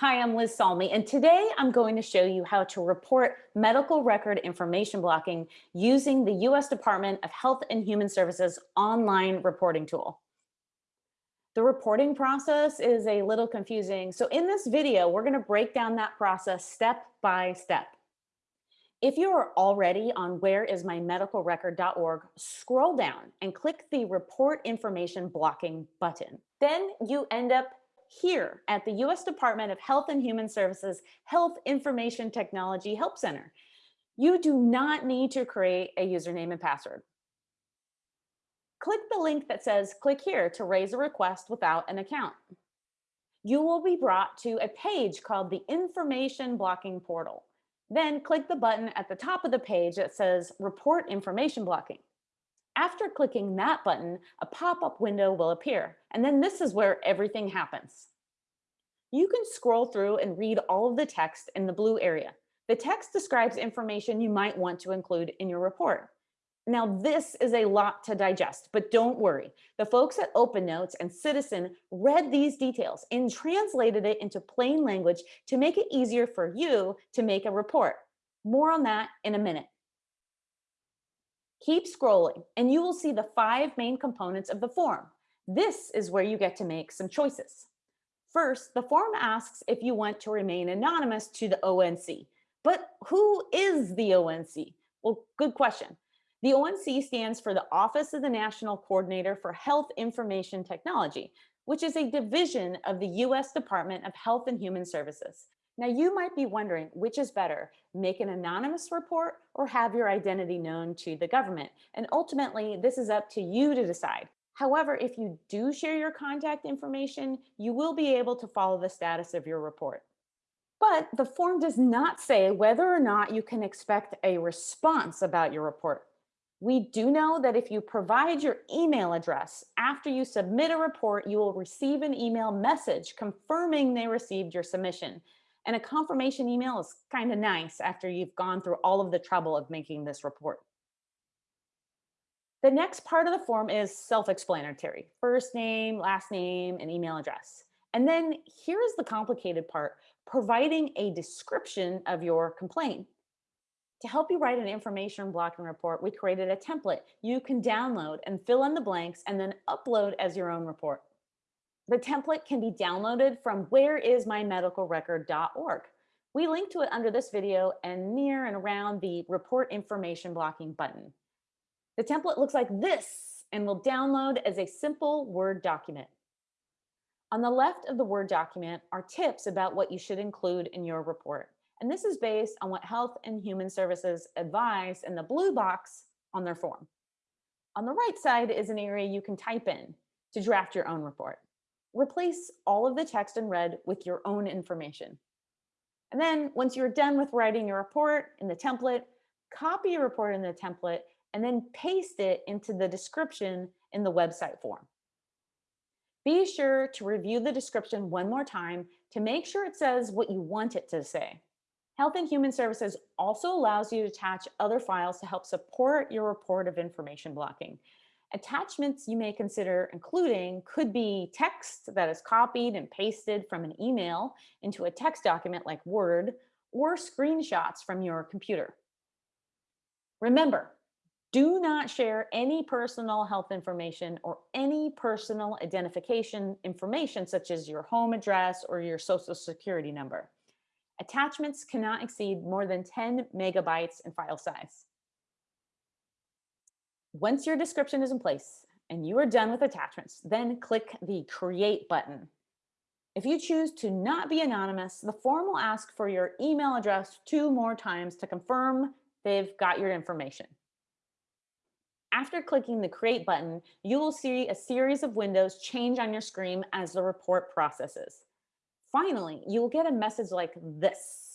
Hi, I'm Liz Salmi, and today I'm going to show you how to report medical record information blocking using the U.S. Department of Health and Human Services online reporting tool. The reporting process is a little confusing, so in this video, we're going to break down that process step by step. If you are already on whereismymedicalrecord.org, scroll down and click the Report Information Blocking button. Then you end up here at the U.S. Department of Health and Human Services Health Information Technology Help Center. You do not need to create a username and password. Click the link that says click here to raise a request without an account. You will be brought to a page called the Information Blocking Portal. Then click the button at the top of the page that says report information blocking. After clicking that button, a pop-up window will appear, and then this is where everything happens. You can scroll through and read all of the text in the blue area. The text describes information you might want to include in your report. Now, this is a lot to digest, but don't worry. The folks at Open Notes and Ciitizen read these details and translated it into plain language to make it easier for you to make a report. More on that in a minute. Keep scrolling and you will see the five main components of the form. This is where you get to make some choices. First, the form asks if you want to remain anonymous to the ONC. But who is the ONC? Well, good question. The ONC stands for the Office of the National Coordinator for Health Information Technology, which is a division of the U.S. Department of Health and Human Services. Now you might be wondering which is better, make an anonymous report or have your identity known to the government. And ultimately, this is up to you to decide. However, if you do share your contact information, you will be able to follow the status of your report. But the form does not say whether or not you can expect a response about your report. We do know that if you provide your email address after you submit a report, you will receive an email message confirming they received your submission. And a confirmation email is kind of nice after you've gone through all of the trouble of making this report. The next part of the form is self-explanatory, first name, last name, and email address. And then here's the complicated part, providing a description of your complaint. To help you write an information blocking report, we created a template you can download and fill in the blanks and then upload as your own report. The template can be downloaded from whereismymedicalrecord.org. We link to it under this video and near and around the report information blocking button. The template looks like this and will download as a simple Word document. On the left of the Word document are tips about what you should include in your report. And this is based on what Health and Human Services advise in the blue box on their form. On the right side is an area you can type in to draft your own report replace all of the text in red with your own information. And then once you're done with writing your report in the template, copy your report in the template and then paste it into the description in the website form. Be sure to review the description one more time to make sure it says what you want it to say. Health and Human Services also allows you to attach other files to help support your report of information blocking. Attachments you may consider including could be text that is copied and pasted from an email into a text document like Word, or screenshots from your computer. Remember, do not share any personal health information or any personal identification information such as your home address or your social security number. Attachments cannot exceed more than 10 megabytes in file size. Once your description is in place and you are done with attachments, then click the create button. If you choose to not be anonymous, the form will ask for your email address two more times to confirm they've got your information. After clicking the create button, you will see a series of windows change on your screen as the report processes. Finally, you will get a message like this.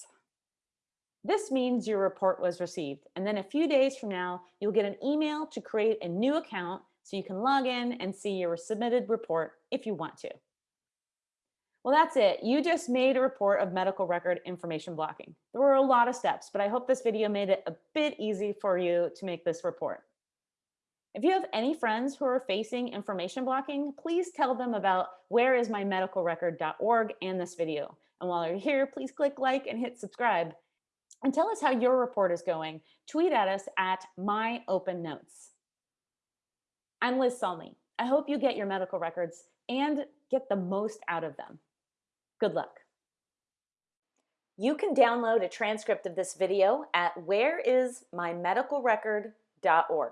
This means your report was received. And then a few days from now, you'll get an email to create a new account so you can log in and see your submitted report if you want to. Well, that's it. You just made a report of medical record information blocking. There were a lot of steps, but I hope this video made it a bit easy for you to make this report. If you have any friends who are facing information blocking, please tell them about whereismymedicalrecord.org and this video. And while you're here, please click like and hit subscribe. And tell us how your report is going. Tweet at us at My Open Notes. I'm Liz Salmi. I hope you get your medical records and get the most out of them. Good luck. You can download a transcript of this video at whereismymedicalrecord.org.